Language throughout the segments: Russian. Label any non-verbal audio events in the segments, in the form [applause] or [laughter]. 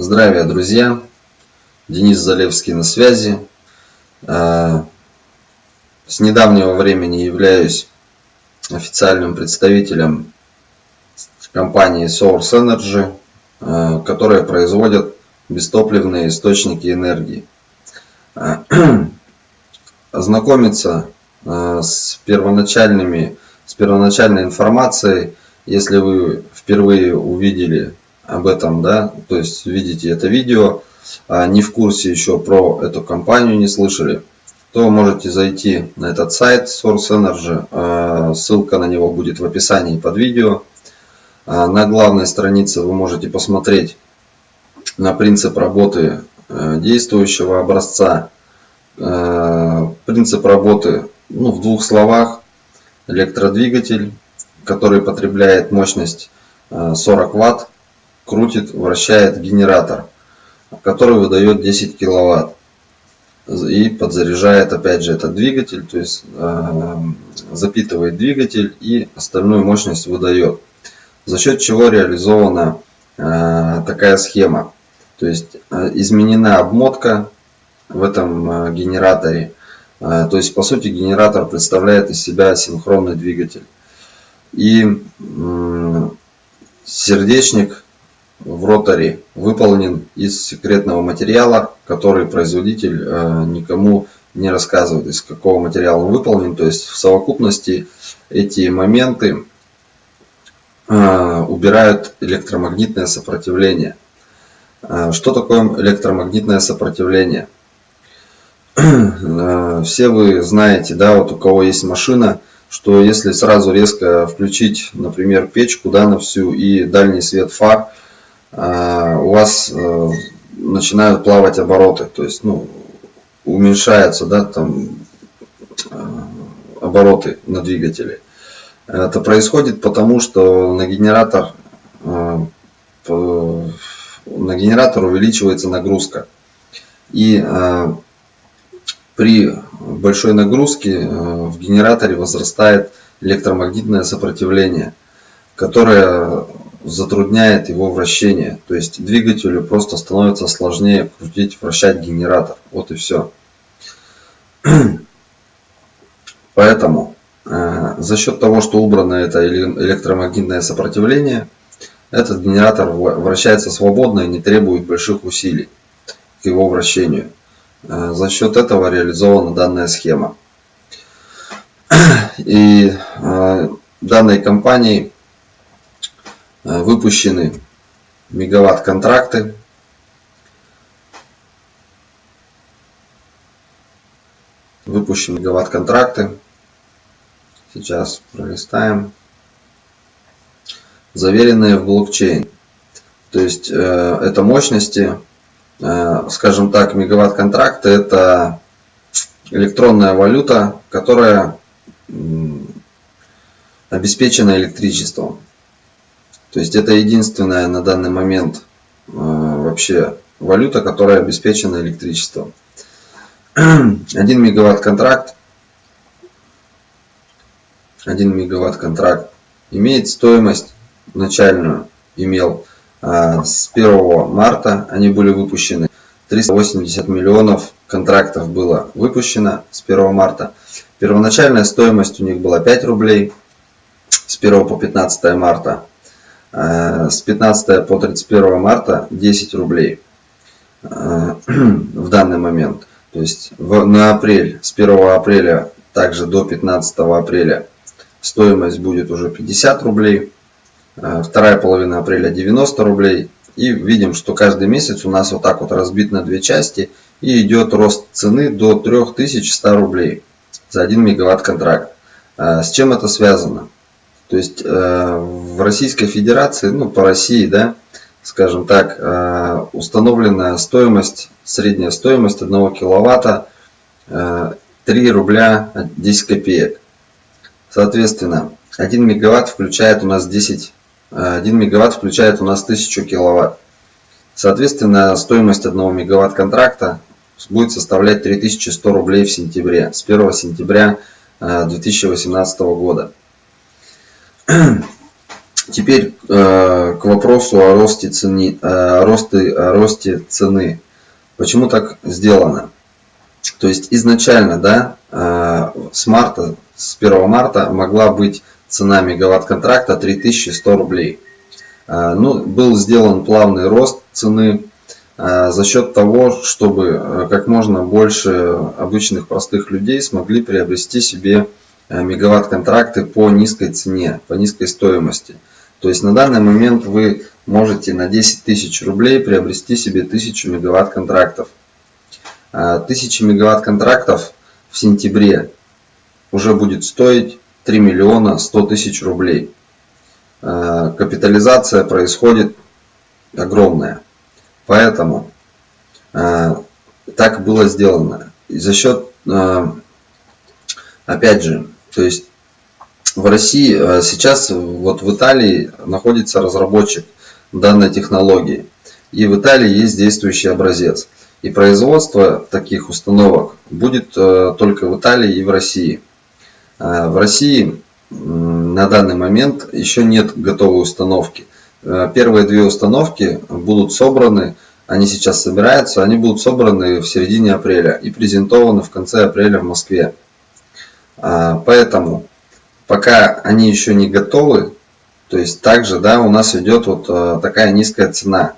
Здравия, друзья! Денис Залевский на связи. А, с недавнего времени являюсь официальным представителем компании Source Energy, а, которая производит бестопливные источники энергии. А, [clears throat] ознакомиться с первоначальными, с первоначальной информацией, если вы впервые увидели об этом, да, то есть видите это видео, а не в курсе еще про эту компанию, не слышали, то можете зайти на этот сайт Source Energy, а, ссылка на него будет в описании под видео. А на главной странице вы можете посмотреть на принцип работы э, действующего образца. Э, принцип работы ну, в двух словах. Электродвигатель, который потребляет мощность 40 э, Вт крутит, вращает генератор, который выдает 10 киловатт и подзаряжает опять же этот двигатель, то есть э, запитывает двигатель и остальную мощность выдает. За счет чего реализована э, такая схема. То есть э, изменена обмотка в этом э, генераторе. Э, то есть по сути генератор представляет из себя синхронный двигатель. И сердечник в роторе выполнен из секретного материала, который производитель э, никому не рассказывает, из какого материала он выполнен. То есть в совокупности эти моменты э, убирают электромагнитное сопротивление. Э, что такое электромагнитное сопротивление? Все вы знаете, да, вот у кого есть машина, что если сразу резко включить, например, печку да, на всю и дальний свет фар, у вас э, начинают плавать обороты, то есть ну, уменьшаются да, там, э, обороты на двигателе. Это происходит потому, что на генератор, э, на генератор увеличивается нагрузка. И при большой нагрузке в генераторе возрастает электромагнитное сопротивление, которое затрудняет его вращение. То есть двигателю просто становится сложнее крутить, вращать генератор. Вот и все. [clears throat] Поэтому э, за счет того, что убрано это электромагнитное сопротивление, этот генератор вращается свободно и не требует больших усилий к его вращению. Э, за счет этого реализована данная схема. [clears throat] И э, данной компанией выпущены мегаватт контракты. Выпущены мегаватт контракты. Сейчас пролистаем. Заверенные в блокчейн. То есть э, это мощности, э, скажем так, мегаватт контракты это электронная валюта, которая обеспечена электричеством. То есть это единственная на данный момент э, вообще валюта, которая обеспечена электричеством. [clears throat] 1 мегаватт контракт. 1 мегаватт контракт имеет стоимость начальную имел э, с 1 марта они были выпущены. 380 миллионов контрактов было выпущено с 1 марта. Первоначальная стоимость у них была 5 рублей. С 1 по 15 марта с 15 по 31 марта 10 рублей э, [clears throat] в данный момент. То есть на апрель, с 1 апреля также до 15 апреля стоимость будет уже 50 рублей. Э, вторая половина апреля 90 рублей. И видим, что каждый месяц у нас вот так вот разбит на две части. И идет рост цены до 3100 рублей за 1 мегаватт контракт. С чем это связано? То есть э, в Российской Федерации, ну по России, да, скажем так, э, установлена стоимость, средняя стоимость 1 киловатта 3 э, рубля 10 копеек. Соответственно, 1 мегаватт включает у нас 10, 1 мегаватт включает у нас 1000 киловатт. Соответственно, стоимость 1 мегаватт контракта будет составлять 3100 рублей в сентябре, с 1 сентября 2018 года. [clears throat] теперь к вопросу о росте цены, о росте, о росте цены. Почему так сделано? То есть изначально, да, с марта, с 1 марта могла быть цена мегаватт контракта 3100 рублей. Ну, был сделан плавный рост цены за счет того, чтобы как можно больше обычных простых людей смогли приобрести себе мегаватт контракты по низкой цене, по низкой стоимости. То есть на данный момент вы можете на 10 тысяч рублей приобрести себе 1000 мегаватт контрактов. 1000 мегаватт контрактов в сентябре уже будет стоить 3 миллиона 100 тысяч рублей. Капитализация происходит огромная. Поэтому так было сделано. И за счет, опять же, то есть в России э, сейчас вот в Италии находится разработчик данной технологии. И в Италии есть действующий образец. И производство таких установок будет э, только в Италии и в России. Э, в России на данный момент еще нет готовой установки. Первые две установки будут собраны, они сейчас собираются, они будут собраны в середине апреля и презентованы в конце апреля в Москве. Поэтому пока они еще не готовы, то есть также да, у нас идет вот э, такая низкая цена.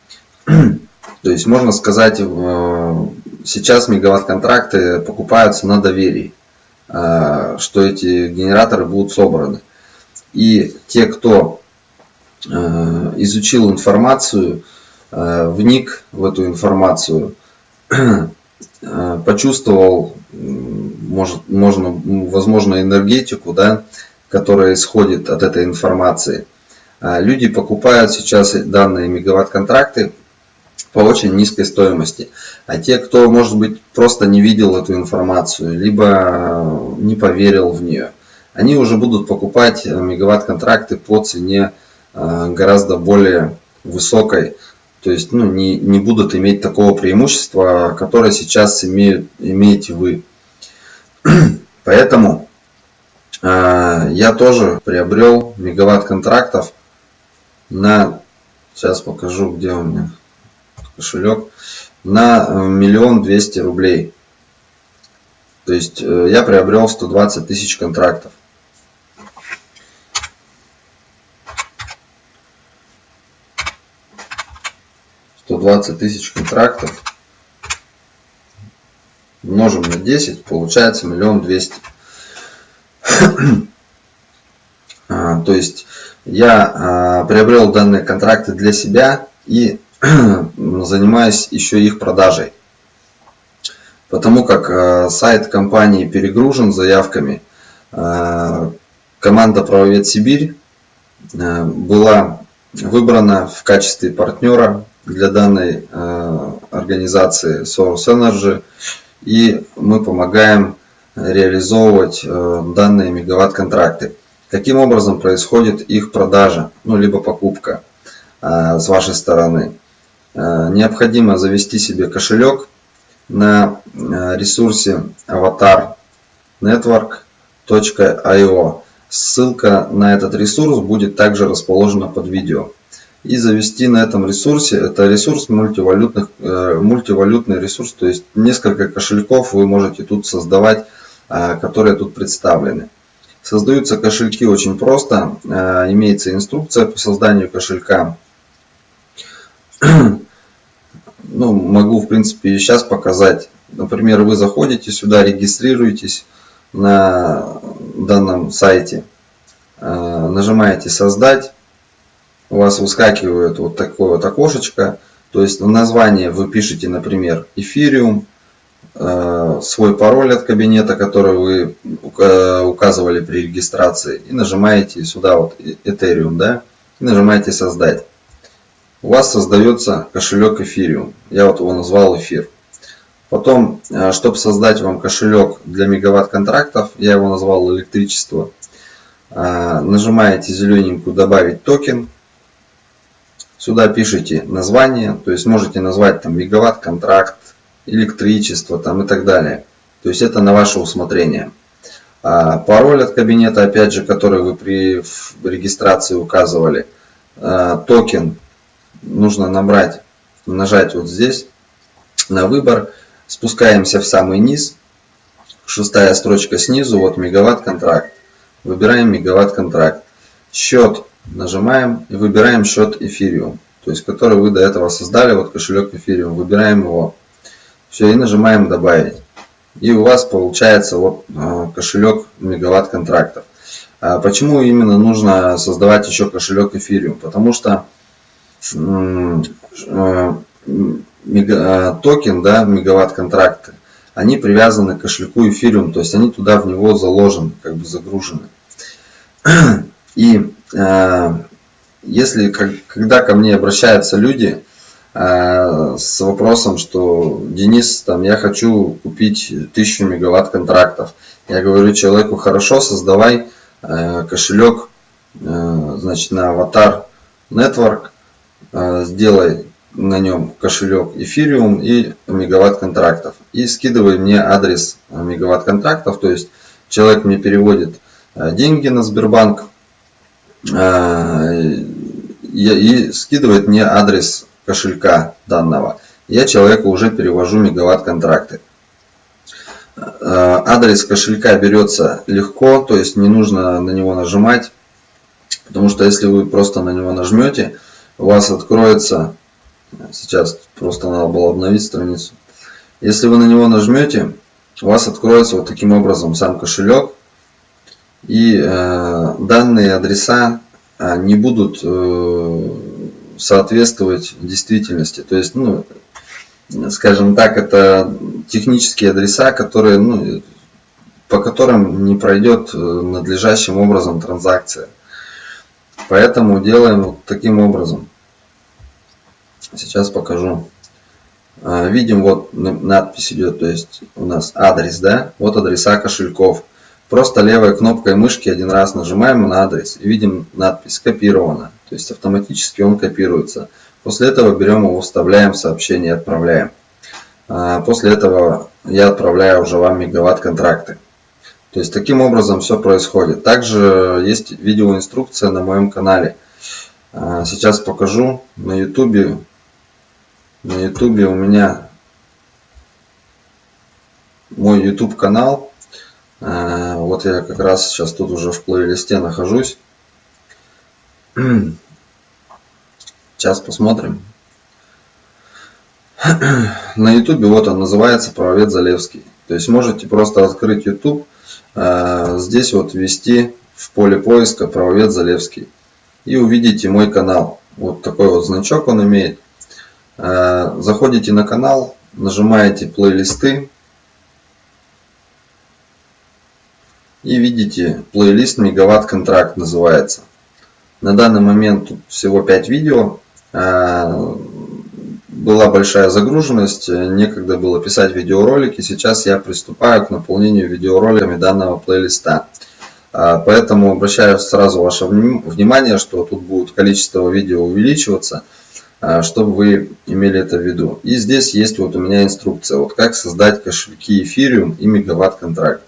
[clears throat] То есть можно сказать, э, сейчас мегаватт-контракты покупаются на доверии, э, что эти генераторы будут собраны. И те, кто изучил информацию, вник в эту информацию, [clears throat] почувствовал может, можно, возможно, энергетику, да, которая исходит от этой информации. А люди покупают сейчас данные мегаватт-контракты по очень низкой стоимости. А те, кто, может быть, просто не видел эту информацию, либо не поверил в нее, они уже будут покупать мегаватт-контракты по цене гораздо более высокой. То есть ну, не, не будут иметь такого преимущества, которое сейчас имеют, имеете вы. [clears throat] Поэтому э, я тоже приобрел мегаватт контрактов на, сейчас покажу, где у меня кошелек, на э, миллион двести рублей. То есть э, я приобрел 120 тысяч контрактов. Сто двадцать тысяч контрактов умножим на 10, получается миллион двести. А, то есть я а, приобрел данные контракты для себя и [clears throat] занимаюсь еще их продажей. Потому как а, сайт компании перегружен заявками, команда Правовед Сибирь была выбрана в качестве партнера для данной организации Source Energy и мы помогаем реализовывать э, данные мегаватт-контракты. Каким образом происходит их продажа, ну, либо покупка э, с вашей стороны. Э, необходимо завести себе кошелек на ресурсе avatar network.io. Ссылка на этот ресурс будет также расположена под видео и завести на этом ресурсе. Это ресурс мультивалютных, э, мультивалютный ресурс, то есть несколько кошельков вы можете тут создавать, э, которые тут представлены. Создаются кошельки очень просто, э, имеется инструкция по созданию кошелька. [clears throat] Ну, могу в принципе сейчас показать. Например, вы заходите сюда, регистрируетесь на данном сайте, нажимаете создать у вас выскакивает вот такое вот окошечко. То есть название вы пишете, например, Ethereum, э, свой пароль от кабинета, который вы указывали при регистрации, и нажимаете сюда вот Ethereum, да, и нажимаете создать. У вас создается кошелек Ethereum. Я вот его назвал эфир. Потом, э, чтобы создать вам кошелек для мегаватт контрактов, я его назвал электричество, э, нажимаете зелененькую добавить токен, Сюда пишите название, то есть можете назвать там мегаватт контракт, электричество там и так далее. То есть это на ваше усмотрение. А пароль от кабинета, опять же, который вы при регистрации указывали. А, токен нужно набрать, нажать вот здесь на выбор. Спускаемся в самый низ. Шестая строчка снизу, вот мегаватт контракт. Выбираем мегаватт контракт. Счет нажимаем и выбираем счет эфириум. То есть, который вы до этого создали, вот кошелек эфириум. Выбираем его. Все, и нажимаем добавить. И у вас получается вот а, кошелек мегаватт контрактов. А почему именно нужно создавать еще кошелек эфириум? Потому что а, токен, да, мегаватт контракты, они привязаны к кошельку эфириум, то есть они туда в него заложены, как бы загружены. [clears throat] И если когда ко мне обращаются люди, Э, с вопросом, что Денис, там, я хочу купить 1000 мегаватт контрактов. Я говорю человеку, хорошо, создавай э, кошелек, э, значит, на аватар Network, сделай на нем кошелек эфириум и мегаватт контрактов. И скидывай мне адрес мегаватт контрактов, то есть человек мне переводит деньги на Сбербанк и скидывает мне адрес кошелька данного, я человеку уже перевожу мегаватт контракты. Э, адрес кошелька берется легко, то есть не нужно на него нажимать, потому что если вы просто на него нажмете, у вас откроется, сейчас просто надо было обновить страницу, если вы на него нажмете, у вас откроется вот таким образом сам кошелек, и э, данные адреса э, не будут э, соответствовать действительности. То есть, ну, скажем так, это технические адреса, которые, ну, по которым не пройдет надлежащим образом транзакция. Поэтому делаем вот таким образом. Сейчас покажу. Видим, вот надпись идет, то есть у нас адрес, да, вот адреса кошельков. Просто левой кнопкой мышки один раз нажимаем на адрес и видим надпись «Скопировано». То есть автоматически он копируется. После этого берем его, вставляем в сообщение и отправляем. А, после этого я отправляю уже вам мегаватт контракты. То есть таким образом все происходит. Также есть видеоинструкция на моем канале. А, сейчас покажу на YouTube. На YouTube у меня мой YouTube канал. А, вот я как раз сейчас тут уже в плейлисте нахожусь. [clears throat] Сейчас посмотрим. [clears throat] На YouTube вот он называется Правовед Залевский. То есть можете просто открыть YouTube, а, здесь вот ввести в поле поиска Правовед Залевский. И увидите мой канал. Вот такой вот значок он имеет. А, заходите на канал, нажимаете плейлисты. И видите плейлист Мегаватт Контракт называется. На данный момент всего 5 видео. А, была большая загруженность, некогда было писать видеоролики. Сейчас я приступаю к наполнению видеороликами данного плейлиста. А, поэтому обращаю сразу ваше внимание, что тут будет количество видео увеличиваться, чтобы вы имели это в виду. И здесь есть вот у меня инструкция, вот как создать кошельки эфириум и мегаватт контракт.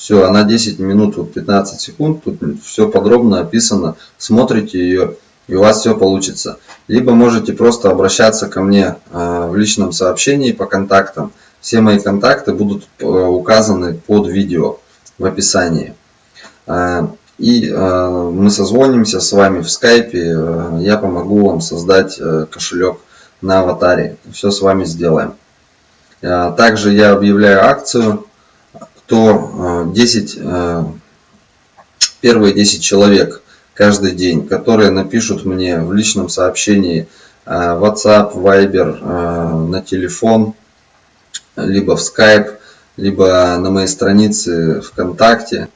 Все, она 10 минут, вот 15 секунд, тут все подробно описано. Смотрите ее, и у вас все получится. Либо можете просто обращаться ко мне а, в личном сообщении по контактам. Все мои контакты будут э, указаны под видео в описании. А, и а, мы созвонимся с вами в скайпе. Я помогу вам создать э, кошелек на аватаре. Все с вами сделаем. Также я объявляю акцию то 10, э, э, первые 10 человек каждый день, которые напишут мне в личном сообщении э, WhatsApp, Viber, на телефон, либо в Skype, либо на моей странице ВКонтакте.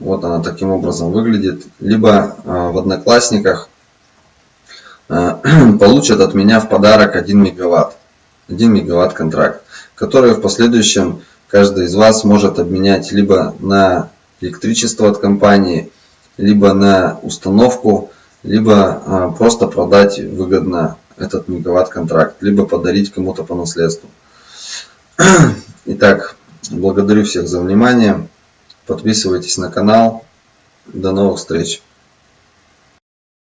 Вот она таким образом выглядит. Либо в Одноклассниках [clears throat] получат от меня в подарок 1 мегаватт. 1 мегаватт контракт, который в последующем каждый из вас может обменять либо на электричество от компании, либо на установку, либо а, просто продать выгодно этот мегаватт контракт, либо подарить кому-то по наследству. [clears throat] Итак, благодарю всех за внимание. Подписывайтесь на канал. До новых встреч!